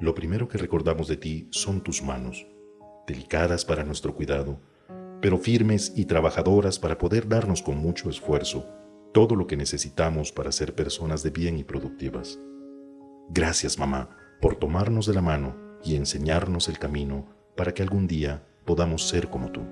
lo primero que recordamos de ti son tus manos, delicadas para nuestro cuidado, pero firmes y trabajadoras para poder darnos con mucho esfuerzo todo lo que necesitamos para ser personas de bien y productivas. Gracias, mamá, por tomarnos de la mano y enseñarnos el camino para que algún día podamos ser como tú.